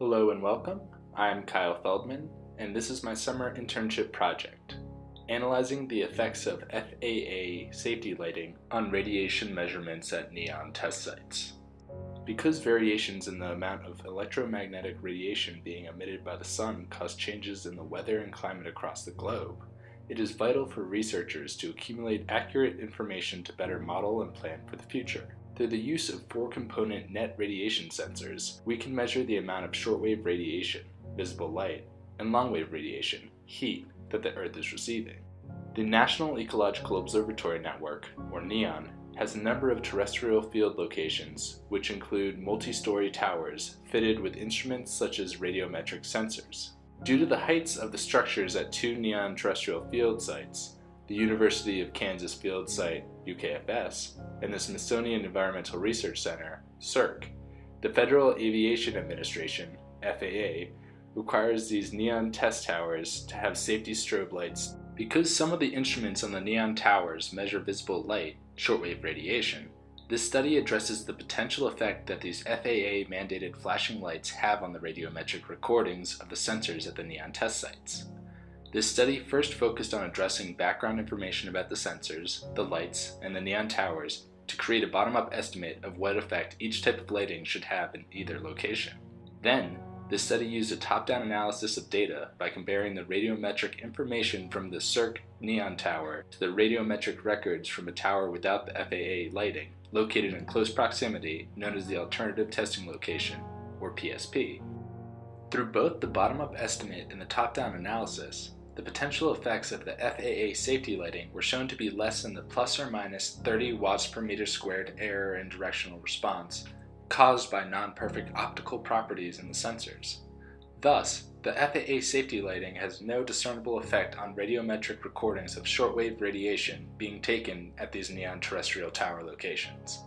Hello and welcome. I'm Kyle Feldman, and this is my summer internship project, analyzing the effects of FAA safety lighting on radiation measurements at NEON test sites. Because variations in the amount of electromagnetic radiation being emitted by the sun cause changes in the weather and climate across the globe, it is vital for researchers to accumulate accurate information to better model and plan for the future. Through the use of four-component net radiation sensors, we can measure the amount of shortwave radiation, visible light, and longwave radiation, heat, that the Earth is receiving. The National Ecological Observatory Network, or NEON, has a number of terrestrial field locations, which include multi-story towers fitted with instruments such as radiometric sensors. Due to the heights of the structures at two NEON terrestrial field sites, the University of Kansas Field Site, UKFS, and the Smithsonian Environmental Research Center, SERC. The Federal Aviation Administration, FAA, requires these neon test towers to have safety strobe lights. Because some of the instruments on the neon towers measure visible light, shortwave radiation, this study addresses the potential effect that these FAA mandated flashing lights have on the radiometric recordings of the sensors at the neon test sites. This study first focused on addressing background information about the sensors, the lights, and the neon towers to create a bottom-up estimate of what effect each type of lighting should have in either location. Then, this study used a top-down analysis of data by comparing the radiometric information from the SERC neon tower to the radiometric records from a tower without the FAA lighting, located in close proximity, known as the Alternative Testing Location, or PSP. Through both the bottom-up estimate and the top-down analysis, the potential effects of the FAA safety lighting were shown to be less than the plus or minus 30 watts per meter squared error in directional response caused by non-perfect optical properties in the sensors. Thus, the FAA safety lighting has no discernible effect on radiometric recordings of shortwave radiation being taken at these neon terrestrial tower locations.